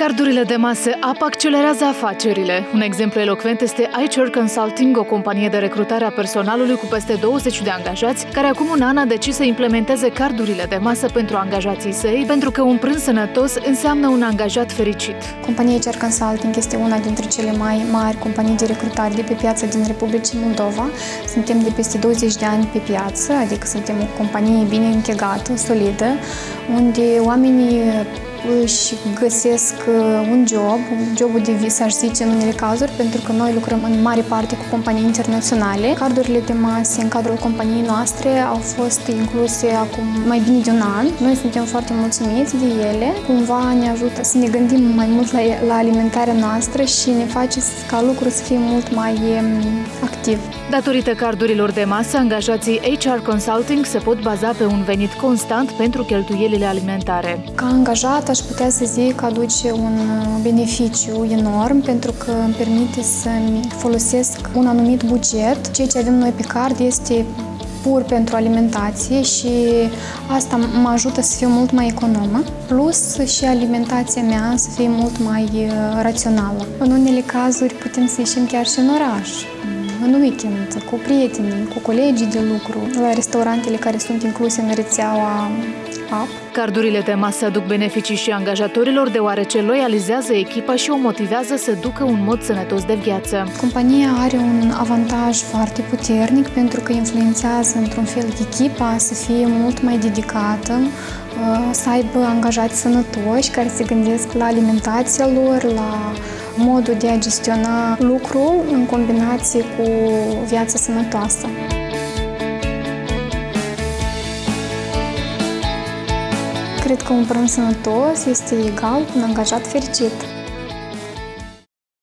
Cardurile de masă apă accelerează afacerile. Un exemplu elocvent este iChur Consulting, o companie de recrutare a personalului cu peste 20 de angajați, care acum un an a decis să implementeze cardurile de masă pentru angajații săi, pentru că un prânz sănătos înseamnă un angajat fericit. Compania iChur Consulting este una dintre cele mai mari companii de recrutare de pe piața din Republica Moldova. Suntem de peste 20 de ani pe piață, adică suntem o companie bine închegată, solidă, unde oamenii își găsesc uh, un job, jobul de vis, aș zice, în unele cazuri, pentru că noi lucrăm în mare parte cu companii internaționale. Cardurile de mase în cadrul companiei noastre au fost incluse acum mai bine de un an. Noi suntem foarte mulțumiți de ele. Cumva ne ajută să ne gândim mai mult la, la alimentarea noastră și ne face ca lucrul să fie mult mai um, activ. Datorită cardurilor de masă, angajații HR Consulting se pot baza pe un venit constant pentru cheltuielile alimentare. Ca angajat aș putea să zic că aduce un beneficiu enorm pentru că îmi permite să-mi folosesc un anumit buget. Ceea ce avem noi pe card este pur pentru alimentație și asta mă ajută să fiu mult mai economă, plus și alimentația mea să fie mult mai uh, rațională. În unele cazuri putem să ieșim chiar și în oraș, în weekend, cu prietenii, cu colegii de lucru, la restaurantele care sunt incluse în rețeaua app. Cardurile de masă aduc beneficii și angajatorilor deoarece loializează echipa și o motivează să ducă un mod sănătos de viață. Compania are un avantaj foarte puternic pentru că influențează într-un fel echipa să fie mult mai dedicată, uh, să aibă angajați sănătoși care se gândesc la alimentația lor, la modul de a gestiona lucrul în combinație cu viața sănătoasă. Cred că un prânz sănătos este egal cu un angajat fericit.